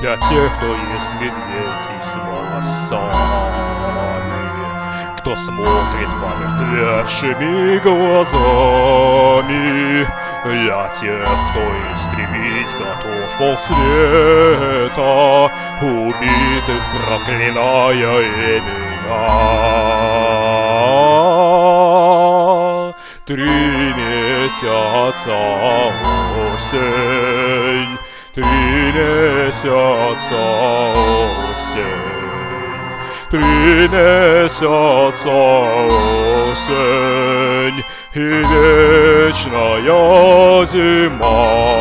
Для тех, кто есть медведи с волосами Кто смотрит помертвевшими глазами. Для тех, кто истребить готов полсвета Убитых проклиная имена. Три месяца осень Три месяца осень Три месяца осень И вечная зима